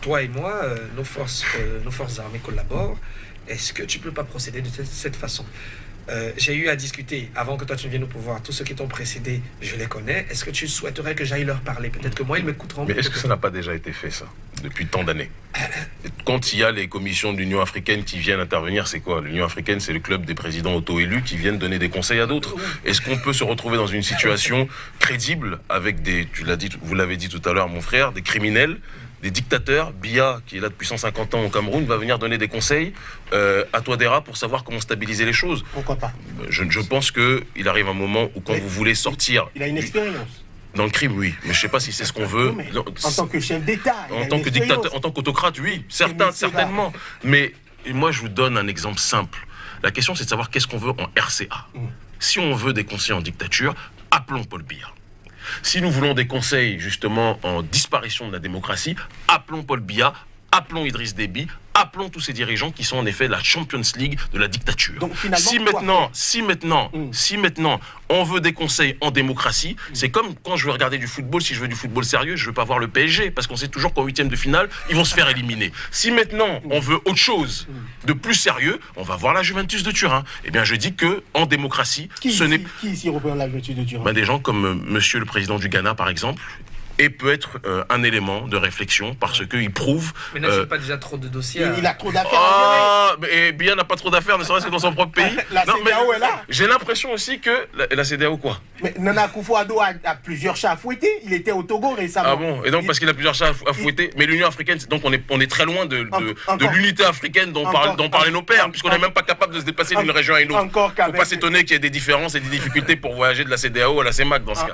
toi et moi, euh, nos, forces, euh, nos forces armées collaborent. Est-ce que tu peux pas procéder de cette- façon? Euh, J'ai eu à discuter, avant que toi tu ne viennes au pouvoir, tous ceux qui t'ont précédé, je les connais. Est-ce que tu souhaiterais que j'aille leur parler? Peut-être que moi, ils m'écouteront. Mais est-ce que ça n'a pas déjà été fait, ça, depuis tant d'années? Quand il y a les commissions de l'Union africaine qui viennent intervenir, c'est quoi? L'Union africaine, c'est le club des présidents auto-élus qui viennent donner des conseils à d'autres. Est-ce qu'on peut se retrouver dans une situation crédible avec des, tu l'as dit, vous l'avez dit tout à l'heure, mon frère, des criminels des dictateurs, Biya, qui est là depuis 150 ans au Cameroun, va venir donner des conseils euh, à Touadéra pour savoir comment stabiliser les choses. Pourquoi pas? Je, je pense qu'il arrive un moment où quand Mais- vous voulez sortir Il a une expérience. dans le crime, oui, mais je sais pas si c'est ce qu'on veut. Non, en tant que chef d'État. en tant que dictateur, en tant qu'autocrate, oui, certains, certainement. Mais moi, je vous donne un exemple simple. La question, c'est de savoir qu'est-ce qu'on veut en RCA. Mm. Si on veut des conseils en dictature, appelons Paul Biya. Si nous voulons des conseils justement en disparition de la démocratie, appelons Paul Biya, appelons Idriss Déby, appelons tous ces dirigeants qui sont en effet la Champions League de la dictature. Donc, si maintenant, si maintenant, Mm. si maintenant on veut des conseils en démocratie, c'est comme quand je veux regarder du football, si je veux du football sérieux, je veux pas voir le PSG parce qu'on sait toujours qu'en huitième de finale, ils vont se faire éliminer. Si maintenant on veut autre chose de plus sérieux, on va voir la Juventus de Turin. Eh bien, je dis que en démocratie, Qui, ce n'est qui ici représente la vertu de Turin? Ben, des gens comme euh, Monsieur le président du Ghana, par exemple, et peut être euh, un élément de réflexion parce qu'il prouve. Mais n'a-t-il euh, pas déjà trop de dossiers il, à- il a trop d'affaires ah, mais et bien n'a pas trop d'affaires, ne serait-ce que dans son propre pays. La Non, mais CEDEAO est là. J'ai l'impression aussi que la, la CEDEAO quoi. Mais Nana Akufo-Addo a, a plusieurs chats à fouetter. Il était au Togo récemment. Ah bon Et donc parce qu'il a plusieurs chats à fou- à fouetter. Mais l'Union africaine, donc on est, on est très loin de, l'unité africaine dont, encore- parlent- dont parlaient nos pères, puisqu'on n'est même pas capable de se déplacer d'une région à une autre. encore Faut qu'avec- pas s'étonner qu'il y ait des différences et des difficultés pour voyager de la CEDEAO à la CEMAC dans ce cas.